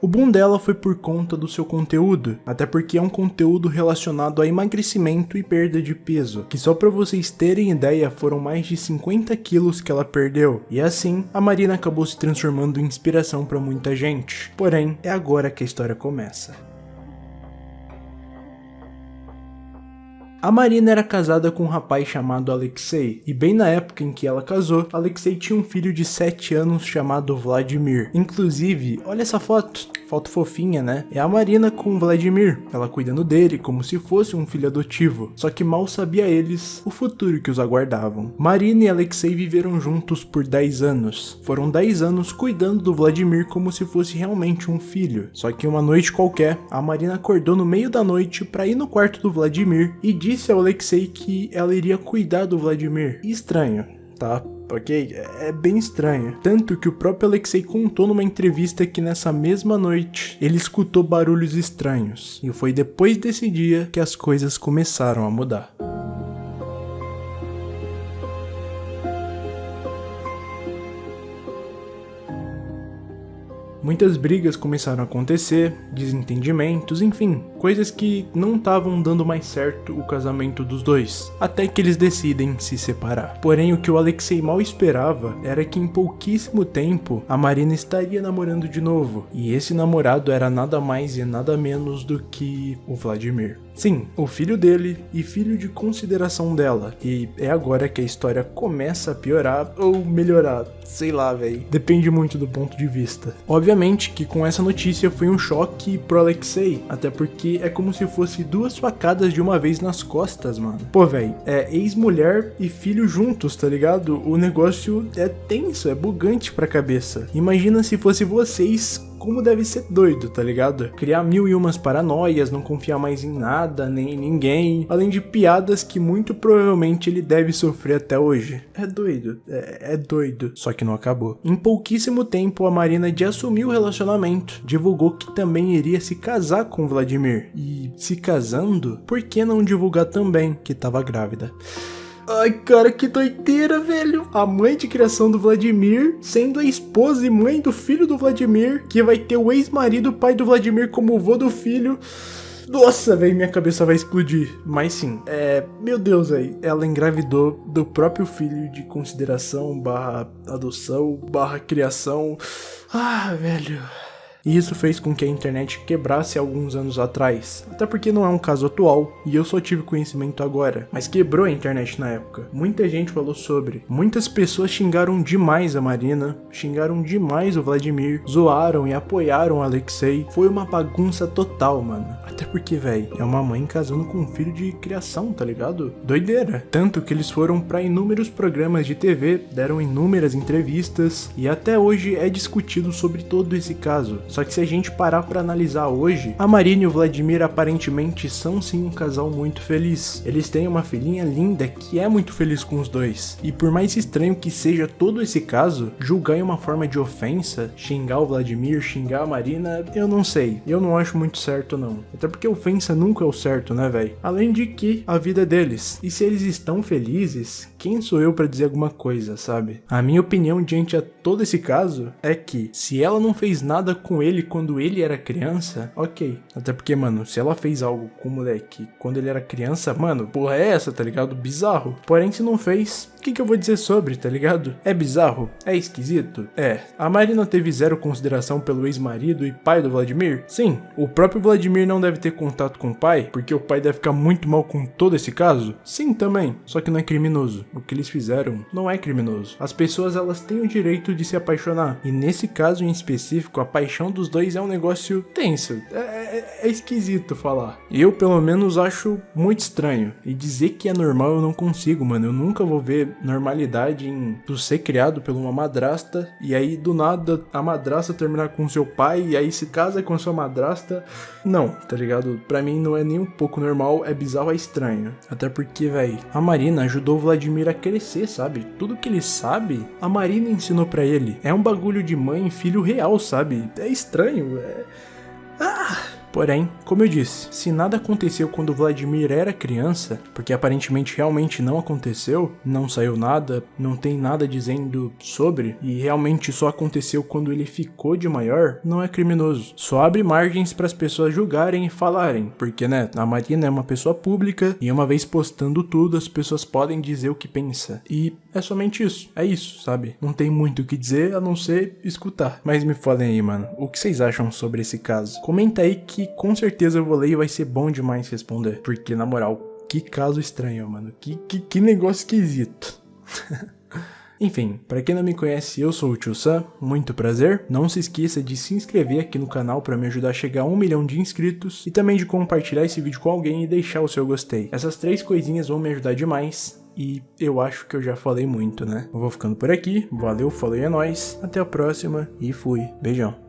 O boom dela foi por conta do seu conteúdo, até porque é um conteúdo relacionado a emagrecimento e perda de peso, que só para vocês terem ideia foram mais de 50 quilos que ela perdeu, e assim a Marina acabou se transformando em inspiração para muita gente. Porém, é agora que a história começa. A Marina era casada com um rapaz chamado Alexei, e bem na época em que ela casou, Alexei tinha um filho de 7 anos chamado Vladimir. Inclusive, olha essa foto, foto fofinha, né? É a Marina com Vladimir, ela cuidando dele como se fosse um filho adotivo, só que mal sabia eles o futuro que os aguardavam. Marina e Alexei viveram juntos por 10 anos. Foram 10 anos cuidando do Vladimir como se fosse realmente um filho. Só que uma noite qualquer, a Marina acordou no meio da noite para ir no quarto do Vladimir e disse ao Alexei que ela iria cuidar do Vladimir. Estranho, tá? Ok? É bem estranho. Tanto que o próprio Alexei contou numa entrevista que nessa mesma noite ele escutou barulhos estranhos. E foi depois desse dia que as coisas começaram a mudar. Muitas brigas começaram a acontecer, desentendimentos, enfim, coisas que não estavam dando mais certo o casamento dos dois, até que eles decidem se separar. Porém, o que o Alexei mal esperava era que em pouquíssimo tempo a Marina estaria namorando de novo, e esse namorado era nada mais e nada menos do que o Vladimir. Sim, o filho dele e filho de consideração dela. E é agora que a história começa a piorar ou melhorar, sei lá, velho. Depende muito do ponto de vista. Obviamente que com essa notícia foi um choque pro Alexei, até porque é como se fosse duas facadas de uma vez nas costas, mano. Pô, velho, é ex-mulher e filho juntos, tá ligado? O negócio é tenso, é bugante pra cabeça. Imagina se fosse vocês como deve ser doido, tá ligado? Criar mil e umas paranoias, não confiar mais em nada, nem em ninguém, além de piadas que muito provavelmente ele deve sofrer até hoje. É doido, é, é doido, só que não acabou. Em pouquíssimo tempo, a Marina de assumiu o relacionamento, divulgou que também iria se casar com Vladimir. E se casando, por que não divulgar também que estava grávida? Ai, cara, que doideira, velho. A mãe de criação do Vladimir sendo a esposa e mãe do filho do Vladimir, que vai ter o ex-marido, pai do Vladimir, como vô do filho. Nossa, velho, minha cabeça vai explodir. Mas sim, é. Meu Deus, velho. Ela engravidou do próprio filho de consideração, barra adoção, barra criação. Ah, velho e isso fez com que a internet quebrasse alguns anos atrás. Até porque não é um caso atual e eu só tive conhecimento agora, mas quebrou a internet na época. Muita gente falou sobre. Muitas pessoas xingaram demais a Marina, xingaram demais o Vladimir, zoaram e apoiaram o Alexei. Foi uma bagunça total, mano. Até porque, velho, é uma mãe casando com um filho de criação, tá ligado? Doideira. Tanto que eles foram para inúmeros programas de TV, deram inúmeras entrevistas e até hoje é discutido sobre todo esse caso. Só que se a gente parar para analisar hoje, a Marina e o Vladimir aparentemente são sim um casal muito feliz. Eles têm uma filhinha linda que é muito feliz com os dois. E por mais estranho que seja todo esse caso, julgar em uma forma de ofensa, xingar o Vladimir, xingar a Marina, eu não sei. Eu não acho muito certo não. Até porque ofensa nunca é o certo, né, velho? Além de que a vida é deles. E se eles estão felizes, quem sou eu para dizer alguma coisa, sabe? A minha opinião diante a todo esse caso é que se ela não fez nada com ele quando ele era criança, ok. Até porque, mano, se ela fez algo com o moleque quando ele era criança, mano, porra é essa, tá ligado? Bizarro. Porém, se não fez, o que, que eu vou dizer sobre, tá ligado? É bizarro? É esquisito? É. A Marina teve zero consideração pelo ex-marido e pai do Vladimir? Sim. O próprio Vladimir não deve ter contato com o pai, porque o pai deve ficar muito mal com todo esse caso? Sim, também. Só que não é criminoso. O que eles fizeram não é criminoso. As pessoas, elas têm o direito de se apaixonar. E nesse caso em específico, a paixão dos dois é um negócio tenso. É, é, é esquisito falar. Eu, pelo menos, acho muito estranho. E dizer que é normal eu não consigo, mano. Eu nunca vou ver normalidade em tu ser criado por uma madrasta e aí do nada a madrasta terminar com seu pai e aí se casa com sua madrasta. Não, tá ligado? Pra mim não é nem um pouco normal, é bizarro, é estranho. Até porque, velho, a Marina ajudou o Vladimir a crescer, sabe? Tudo que ele sabe, a Marina ensinou para ele. É um bagulho de mãe e filho real, sabe? É estranho, é. Ah! Porém, como eu disse, se nada aconteceu quando Vladimir era criança, porque aparentemente realmente não aconteceu, não saiu nada, não tem nada dizendo sobre, e realmente só aconteceu quando ele ficou de maior, não é criminoso. Só abre margens para as pessoas julgarem e falarem, porque né, a Marina é uma pessoa pública e uma vez postando tudo, as pessoas podem dizer o que pensa. E é somente isso, é isso, sabe? Não tem muito o que dizer a não ser escutar. Mas me falem aí, mano, o que vocês acham sobre esse caso? Comenta aí que com certeza eu vou ler e vai ser bom demais responder. Porque, na moral, que caso estranho, mano. Que, que, que negócio esquisito. Enfim, para quem não me conhece, eu sou o Tio Sam, muito prazer. Não se esqueça de se inscrever aqui no canal para me ajudar a chegar a um milhão de inscritos e também de compartilhar esse vídeo com alguém e deixar o seu gostei. Essas três coisinhas vão me ajudar demais e eu acho que eu já falei muito, né? Eu vou ficando por aqui, valeu, falou e é nóis, até a próxima e fui, beijão.